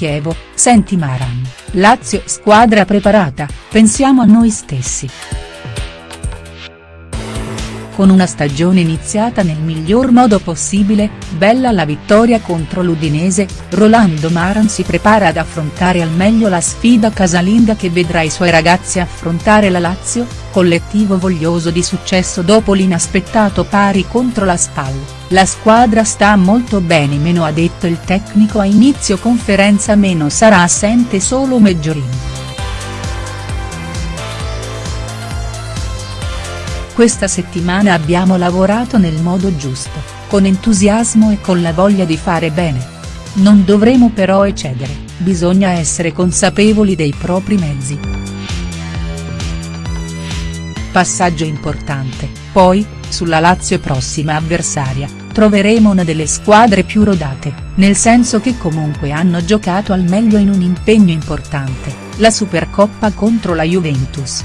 Chievo, senti Maran, Lazio squadra preparata, pensiamo a noi stessi. Con una stagione iniziata nel miglior modo possibile, bella la vittoria contro l'Udinese, Rolando Maran si prepara ad affrontare al meglio la sfida casalinga che vedrà i suoi ragazzi affrontare la Lazio, collettivo voglioso di successo dopo l'inaspettato pari contro la SPAL, la squadra sta molto bene meno ha detto il tecnico a inizio conferenza meno sarà assente solo Meggiorini. Questa settimana abbiamo lavorato nel modo giusto, con entusiasmo e con la voglia di fare bene. Non dovremo però eccedere, bisogna essere consapevoli dei propri mezzi. Passaggio importante, poi, sulla Lazio prossima avversaria, troveremo una delle squadre più rodate, nel senso che comunque hanno giocato al meglio in un impegno importante, la Supercoppa contro la Juventus.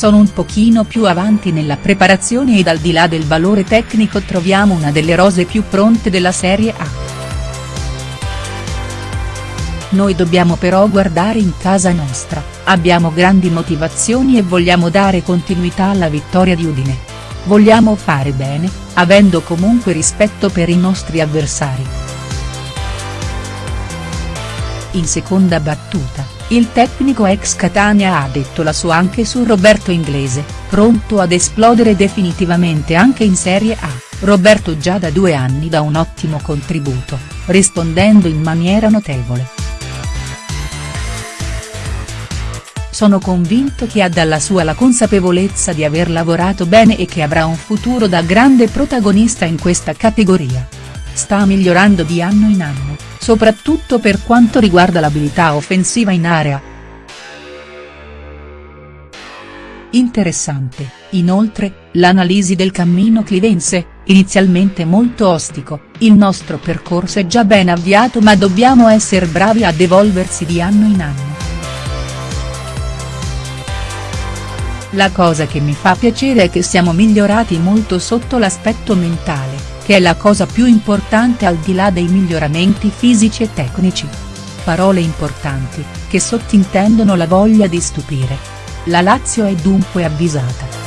Sono un pochino più avanti nella preparazione ed al di là del valore tecnico troviamo una delle rose più pronte della Serie A. Noi dobbiamo però guardare in casa nostra, abbiamo grandi motivazioni e vogliamo dare continuità alla vittoria di Udine. Vogliamo fare bene, avendo comunque rispetto per i nostri avversari. In seconda battuta, il tecnico ex Catania ha detto la sua anche su Roberto Inglese, pronto ad esplodere definitivamente anche in Serie A, Roberto già da due anni dà un ottimo contributo, rispondendo in maniera notevole. Sono convinto che ha dalla sua la consapevolezza di aver lavorato bene e che avrà un futuro da grande protagonista in questa categoria. Sta migliorando di anno in anno soprattutto per quanto riguarda l'abilità offensiva in area. Interessante, inoltre, l'analisi del cammino clivense, inizialmente molto ostico, il nostro percorso è già ben avviato ma dobbiamo essere bravi ad evolversi di anno in anno. La cosa che mi fa piacere è che siamo migliorati molto sotto l'aspetto mentale che è la cosa più importante al di là dei miglioramenti fisici e tecnici. Parole importanti, che sottintendono la voglia di stupire. La Lazio è dunque avvisata.